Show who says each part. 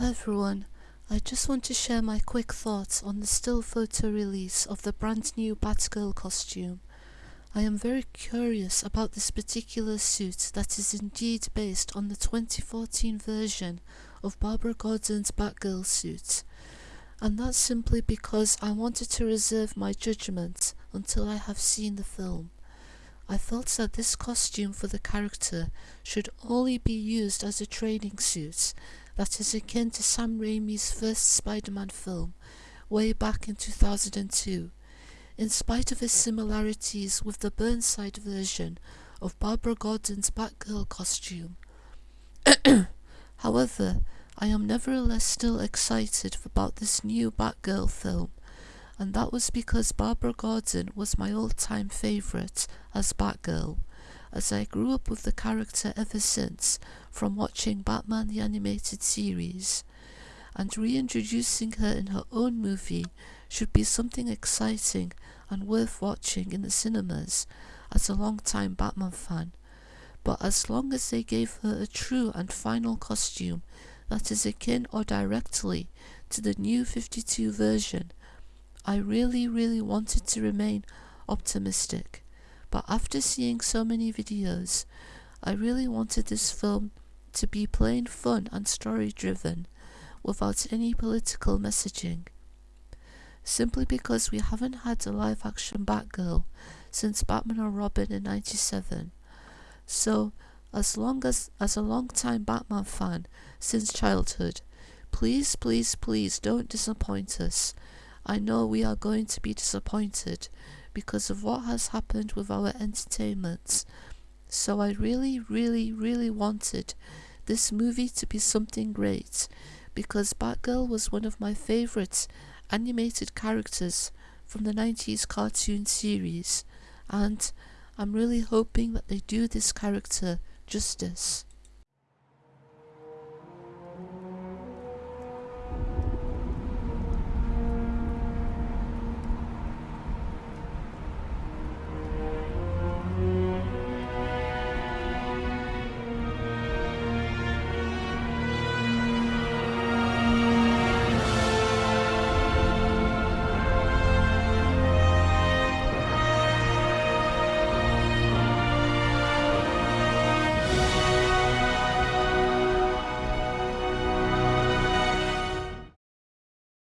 Speaker 1: Hi everyone, I just want to share my quick thoughts on the still photo release of the brand new Batgirl costume. I am very curious about this particular suit that is indeed based on the 2014 version of Barbara Gordon's Batgirl suit. And that's simply because I wanted to reserve my judgment until I have seen the film. I felt that this costume for the character should only be used as a training suit that is akin to Sam Raimi's first Spider-Man film, way back in 2002, in spite of its similarities with the Burnside version of Barbara Gordon's Batgirl costume. However, I am nevertheless still excited about this new Batgirl film, and that was because Barbara Gordon was my all-time favourite as Batgirl, as I grew up with the character ever since from watching Batman the Animated Series, and reintroducing her in her own movie should be something exciting and worth watching in the cinemas as a long-time Batman fan. But as long as they gave her a true and final costume that is akin or directly to the new 52 version, I really really wanted to remain optimistic but after seeing so many videos, I really wanted this film to be plain fun and story driven, without any political messaging. Simply because we haven't had a live action Batgirl since Batman and Robin in 97. So, as long as, as a long time Batman fan since childhood, please, please, please don't disappoint us. I know we are going to be disappointed because of what has happened with our entertainment. So I really, really, really wanted this movie to be something great because Batgirl was one of my favourite animated characters from the 90s cartoon series and I'm really hoping that they do this character justice.